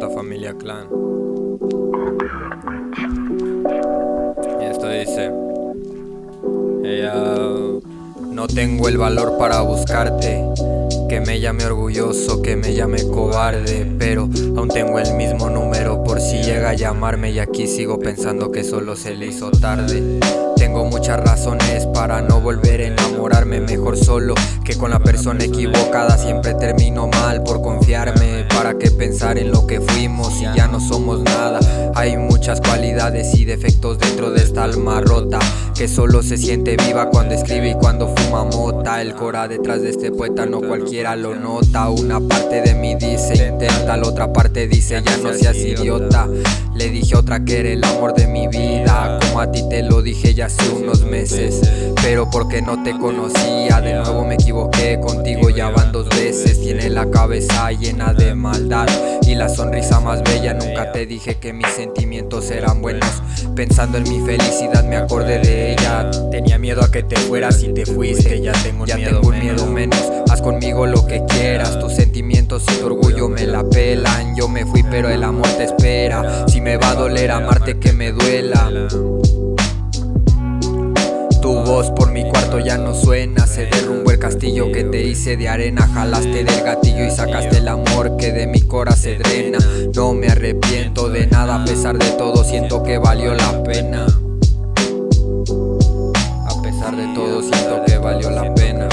Familia Clan. Y esto dice, ella, no tengo el valor para buscarte. Que me llame orgulloso, que me llame cobarde Pero aún tengo el mismo número por si llega a llamarme Y aquí sigo pensando que solo se le hizo tarde tengo muchas razones para no volver a enamorarme. Mejor solo que con la persona equivocada. Siempre termino mal por confiarme. ¿Para qué pensar en lo que fuimos si ya no somos nada? Hay muchas cualidades y defectos dentro de esta alma rota Que solo se siente viva cuando escribe y cuando fuma mota. El cora detrás de este poeta no cualquiera lo nota. Una parte de mí dice intenta, la otra parte dice ya no seas idiota Le dije otra que era el amor de mi vida Como a ti te lo dije ya hace unos meses Pero porque no te conocía De nuevo me equivoqué contigo ya van dos veces Tiene la cabeza llena de maldad Y la sonrisa más bella Nunca te dije que mis sentimientos eran buenos Pensando en mi felicidad me acordé de ella Tenía miedo a que te fueras y te fuiste Ya tengo, ya tengo un miedo menos Haz conmigo lo que quieras Tus sentimientos y tu orgullo me la pelan Yo me fui pero el amor te espera Si me va a doler amarte que me duela por mi cuarto ya no suena. Se derrumbó el castillo que te hice de arena. Jalaste del gatillo y sacaste el amor que de mi cora se drena. No me arrepiento de nada a pesar de todo siento que valió la pena. A pesar de todo siento que valió la pena.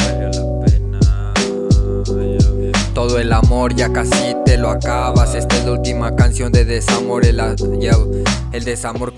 Todo el amor ya casi te lo acabas. Esta es la última canción de desamor El, el desamor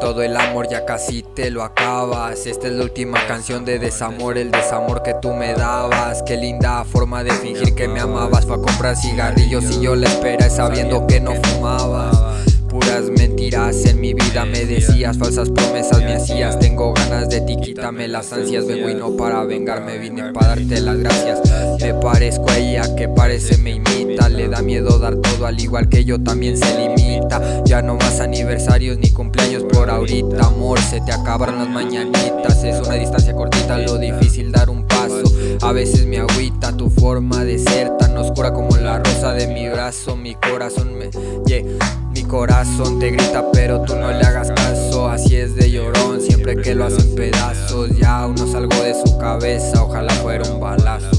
todo el amor ya casi te lo acabas. Esta es la última canción de desamor El desamor que tú me dabas. Qué linda forma de fingir que me amabas. Fue a comprar cigarrillos y yo la espera sabiendo que no fumabas. Puras mentiras en mi vida me decías Falsas promesas me hacías. Tengo ganas de ti, quítame las ansias. Vengo y no para vengarme Vine para darte las gracias parezco a ella que parece me imita. Le da miedo dar todo al igual que yo también se limita. Ya no más aniversarios ni cumpleaños por ahorita Amor, se te acabaron las mañanitas Es una distancia cortita, lo difícil dar un paso. A veces me agüita tu forma de ser Tan oscura como la rosa de mi brazo. Mi corazón me... Yeah. Mi corazón te grita pero tú no le hagas caso. Así es de llorón siempre que lo hacen pedazos. Ya aún no salgo de su cabeza, ojalá fuera un balazo